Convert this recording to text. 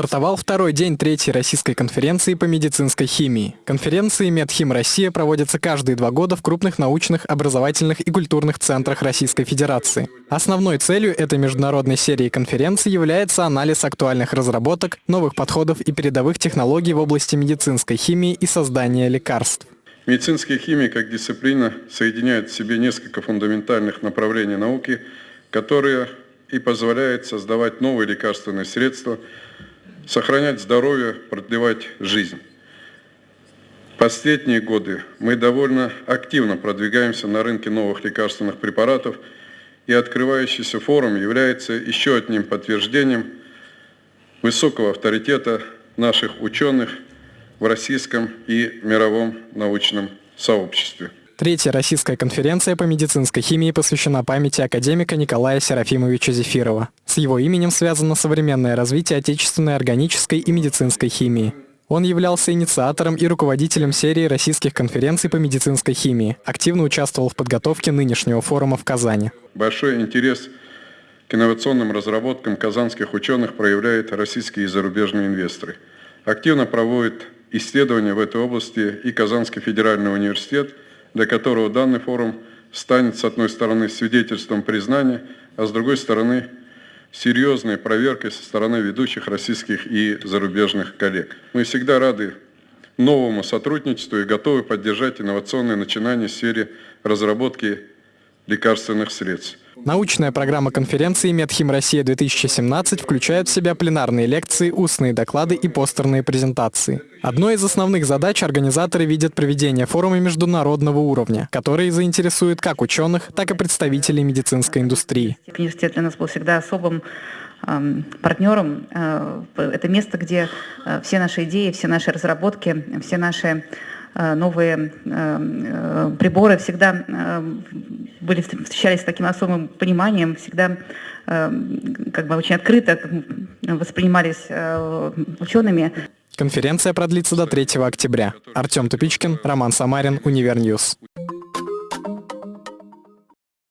Стартовал второй день третьей российской конференции по медицинской химии. Конференции «Медхим Россия» проводятся каждые два года в крупных научных, образовательных и культурных центрах Российской Федерации. Основной целью этой международной серии конференций является анализ актуальных разработок, новых подходов и передовых технологий в области медицинской химии и создания лекарств. Медицинская химия как дисциплина соединяет в себе несколько фундаментальных направлений науки, которые и позволяют создавать новые лекарственные средства, сохранять здоровье, продлевать жизнь. Последние годы мы довольно активно продвигаемся на рынке новых лекарственных препаратов, и открывающийся форум является еще одним подтверждением высокого авторитета наших ученых в российском и мировом научном сообществе. Третья российская конференция по медицинской химии посвящена памяти академика Николая Серафимовича Зефирова. С его именем связано современное развитие отечественной органической и медицинской химии. Он являлся инициатором и руководителем серии российских конференций по медицинской химии, активно участвовал в подготовке нынешнего форума в Казани. Большой интерес к инновационным разработкам казанских ученых проявляют российские и зарубежные инвесторы. Активно проводят исследования в этой области и Казанский федеральный университет – для которого данный форум станет, с одной стороны, свидетельством признания, а с другой стороны, серьезной проверкой со стороны ведущих российских и зарубежных коллег. Мы всегда рады новому сотрудничеству и готовы поддержать инновационные начинания в сфере разработки лекарственных средств. Научная программа конференции «Медхим Россия-2017» включает в себя пленарные лекции, устные доклады и постерные презентации. Одной из основных задач организаторы видят проведение форума международного уровня, который заинтересует как ученых, так и представителей медицинской индустрии. Университет для нас был всегда особым эм, партнером. Э, это место, где э, все наши идеи, все наши разработки, все наши э, новые приборы всегда были, встречались с таким особым пониманием, всегда как бы очень открыто воспринимались учеными. Конференция продлится до 3 октября. Артем Тупичкин, Роман Самарин, Универньюз.